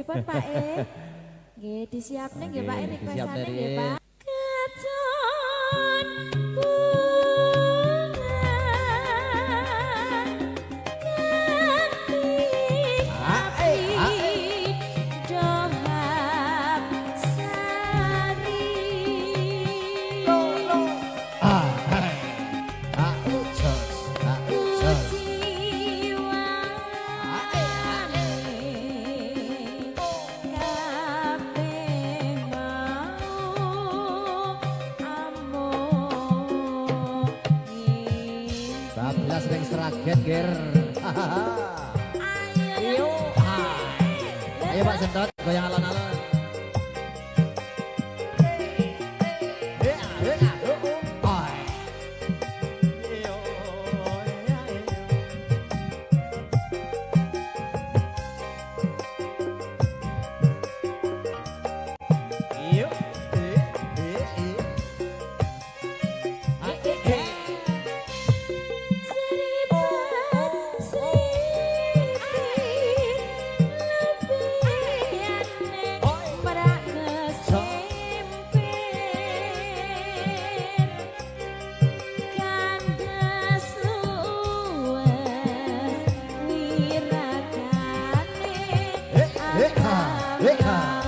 pripun Pak E? Nggih disiapne nggih Pak E requestane nggih Pak. Get ger. Ayo. Ayo Pak Sentot, goyang alon-alon. Yeah.